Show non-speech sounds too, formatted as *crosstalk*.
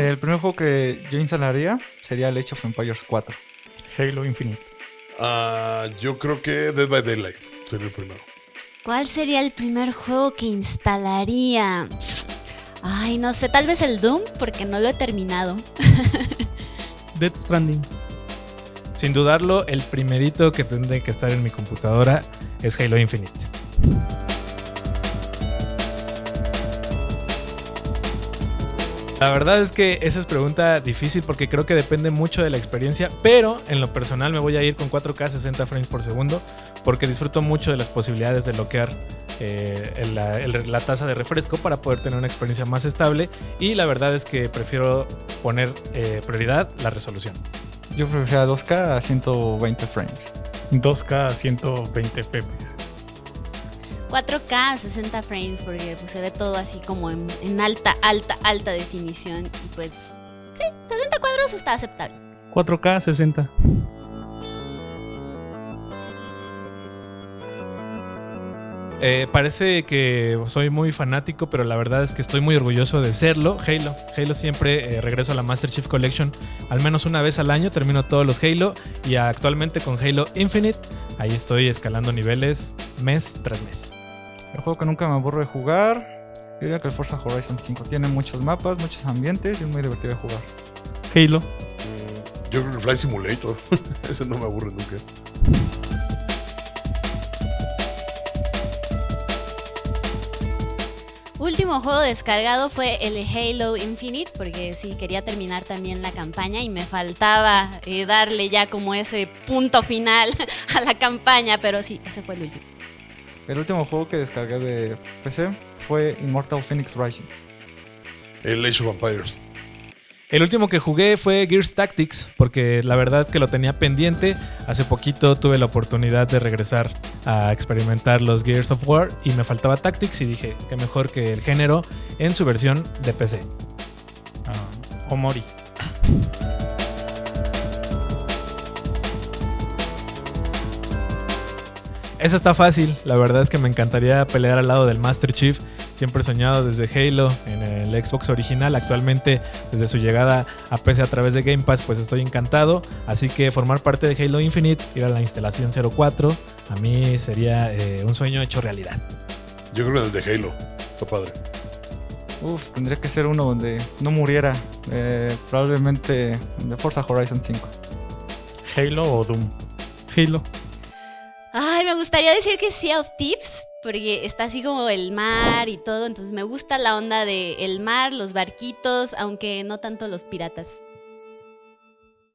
El primer juego que yo instalaría sería el Age of Empires 4. Halo Infinite. Ah, yo creo que Dead by Daylight sería el primero. ¿Cuál sería el primer juego que instalaría? Ay, no sé, tal vez el Doom, porque no lo he terminado. *laughs* Death Stranding. Sin dudarlo, el primerito que tendré que estar en mi computadora es Halo Infinite. La verdad es que esa es pregunta difícil porque creo que depende mucho de la experiencia, pero en lo personal me voy a ir con 4K 60 frames por segundo porque disfruto mucho de las posibilidades de bloquear eh, la, el- la tasa de refresco para poder tener una experiencia más estable y la verdad es que prefiero poner eh, prioridad la resolución. Yo preferiría 2K a 120 frames. 2K a 120 FPS. 4K 60 frames porque pues, se ve todo así como en, en alta, alta, alta definición. Y pues sí, 60 cuadros está aceptable. 4K 60. Eh, parece que soy muy fanático, pero la verdad es que estoy muy orgulloso de serlo. Halo. Halo siempre eh, regreso a la Master Chief Collection al menos una vez al año. Termino todos los Halo y actualmente con Halo Infinite. Ahí estoy escalando niveles mes tras mes. El juego que nunca me aburro de jugar. Yo diría que el Forza Horizon 5 tiene muchos mapas, muchos ambientes y es muy divertido de jugar. Halo. Yo creo que Fly Simulator. *laughs* Ese no me aburre nunca. Último juego descargado fue el Halo Infinite porque sí quería terminar también la campaña y me faltaba eh, darle ya como ese punto final *laughs* a la campaña, pero sí, ese fue el último. El último juego que descargué de PC fue Immortal Phoenix Rising. El Age of Empires. El último que jugué fue Gears Tactics, porque la verdad que lo tenía pendiente. Hace poquito tuve la oportunidad de regresar a experimentar los Gears of War y me faltaba Tactics y dije, qué mejor que el género en su versión de PC. ah, Omori. Esa está fácil, la verdad es que me encantaría pelear al lado del Master Chief. Siempre he soñado desde Halo en el Xbox original, actualmente desde su llegada a PC a través de Game Pass, pues estoy encantado. Así que formar parte de Halo Infinite, ir a la instalación 04, a mí sería eh, un sueño hecho realidad. Yo creo que el de Halo. Está padre. Uf, tendría que ser uno donde no muriera. eh, probablemente de Forza Horizon 5. Halo o Doom. Halo. Gustaría decir que Sea of Thieves, porque está así como el mar y todo, entonces me gusta la onda de el mar, los barquitos, aunque no tanto los piratas.